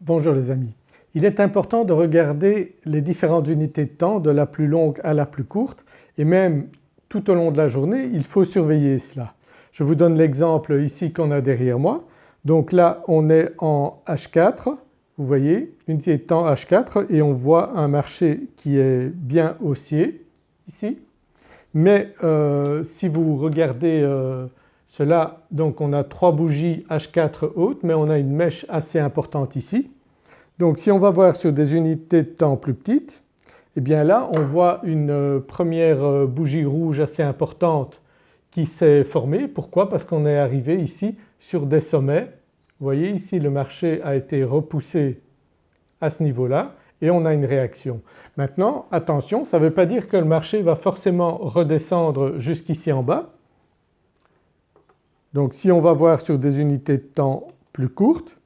Bonjour les amis. Il est important de regarder les différentes unités de temps de la plus longue à la plus courte et même tout au long de la journée il faut surveiller cela. Je vous donne l'exemple ici qu'on a derrière moi. Donc là on est en H4, vous voyez unité de temps H4 et on voit un marché qui est bien haussier ici. Mais euh, si vous regardez euh, cela donc on a trois bougies H4 hautes mais on a une mèche assez importante ici. Donc si on va voir sur des unités de temps plus petites eh bien là on voit une euh, première euh, bougie rouge assez importante qui s'est formée. Pourquoi? Parce qu'on est arrivé ici sur des sommets. Vous voyez ici le marché a été repoussé à ce niveau-là et on a une réaction. Maintenant attention ça ne veut pas dire que le marché va forcément redescendre jusqu'ici en bas donc si on va voir sur des unités de temps plus courtes,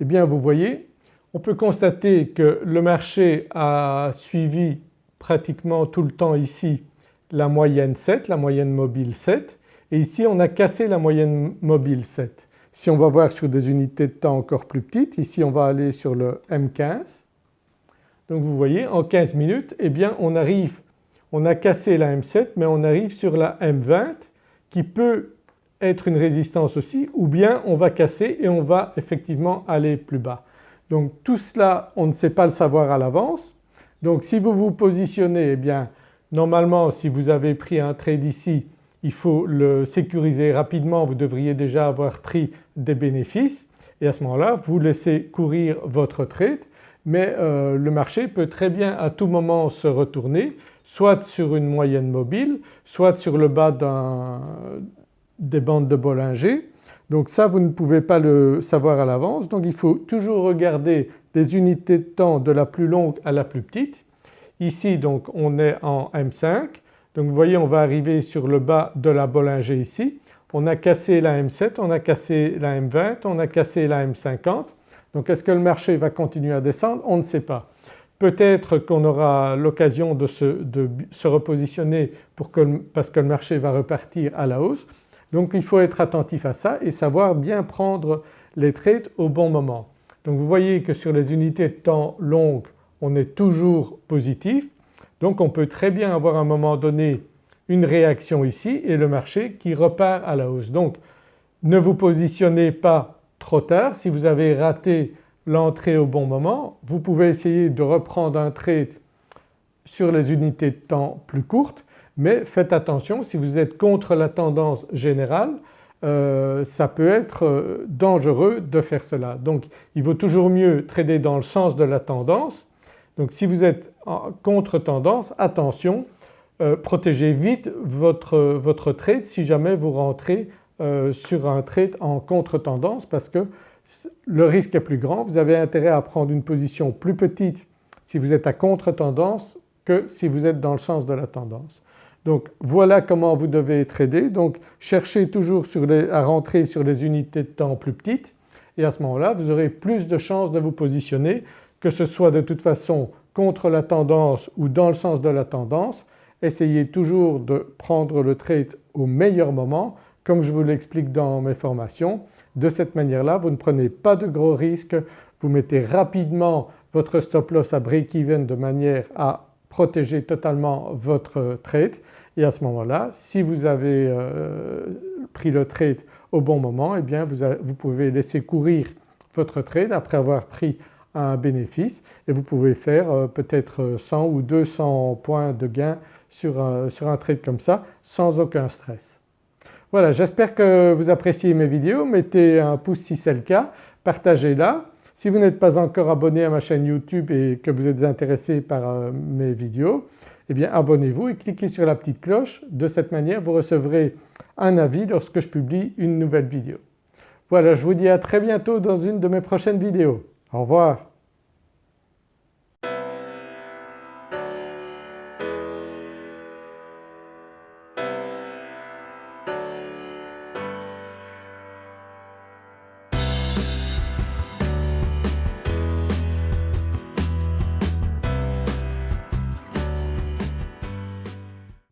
eh bien vous voyez on peut constater que le marché a suivi pratiquement tout le temps ici la moyenne 7, la moyenne mobile 7 et ici on a cassé la moyenne mobile 7. Si on va voir sur des unités de temps encore plus petites, ici on va aller sur le M15. Donc vous voyez en 15 minutes eh bien on arrive, on a cassé la M7 mais on arrive sur la M20 qui peut être une résistance aussi ou bien on va casser et on va effectivement aller plus bas. Donc tout cela on ne sait pas le savoir à l'avance. Donc si vous vous positionnez eh bien normalement si vous avez pris un trade ici il faut le sécuriser rapidement, vous devriez déjà avoir pris des bénéfices et à ce moment-là vous laissez courir votre trade mais euh, le marché peut très bien à tout moment se retourner soit sur une moyenne mobile, soit sur le bas des bandes de Bollinger. Donc ça vous ne pouvez pas le savoir à l'avance donc il faut toujours regarder les unités de temps de la plus longue à la plus petite. Ici donc on est en M5 donc vous voyez on va arriver sur le bas de la Bollinger ici. On a cassé la M7, on a cassé la M20, on a cassé la M50. Donc est-ce que le marché va continuer à descendre? On ne sait pas. Peut-être qu'on aura l'occasion de, de se, repositionner pour que, parce que le marché va repartir à la hausse. Donc il faut être attentif à ça et savoir bien prendre les trades au bon moment. Donc vous voyez que sur les unités de temps longues on est toujours positif donc on peut très bien avoir à un moment donné une réaction ici et le marché qui repart à la hausse. Donc ne vous positionnez pas trop tard si vous avez raté l'entrée au bon moment. Vous pouvez essayer de reprendre un trade sur les unités de temps plus courtes mais faites attention si vous êtes contre la tendance générale euh, ça peut être euh, dangereux de faire cela. Donc il vaut toujours mieux trader dans le sens de la tendance. Donc si vous êtes en contre tendance attention euh, protégez vite votre, votre trade si jamais vous rentrez sur un trade en contre tendance parce que le risque est plus grand. Vous avez intérêt à prendre une position plus petite si vous êtes à contre-tendance que si vous êtes dans le sens de la tendance. Donc voilà comment vous devez trader. Donc cherchez toujours à rentrer sur les unités de temps plus petites et à ce moment-là vous aurez plus de chances de vous positionner que ce soit de toute façon contre la tendance ou dans le sens de la tendance. Essayez toujours de prendre le trade au meilleur moment comme je vous l'explique dans mes formations. De cette manière-là vous ne prenez pas de gros risques, vous mettez rapidement votre stop loss à break-even de manière à protéger totalement votre trade et à ce moment-là si vous avez euh, pris le trade au bon moment eh bien vous, pouvez laisser courir votre trade après avoir pris un bénéfice et vous pouvez faire euh, peut-être 100 ou 200 points de gain sur sur un trade comme ça sans aucun stress. Voilà j'espère que vous appréciez mes vidéos, mettez un pouce si c'est le cas, partagez-la. Si vous n'êtes pas encore abonné à ma chaîne YouTube et que vous êtes intéressé par euh, mes vidéos eh bien abonnez-vous et cliquez sur la petite cloche. De cette manière vous recevrez un avis lorsque je publie une nouvelle vidéo. Voilà je vous dis à très bientôt dans une de mes prochaines vidéos. Au revoir.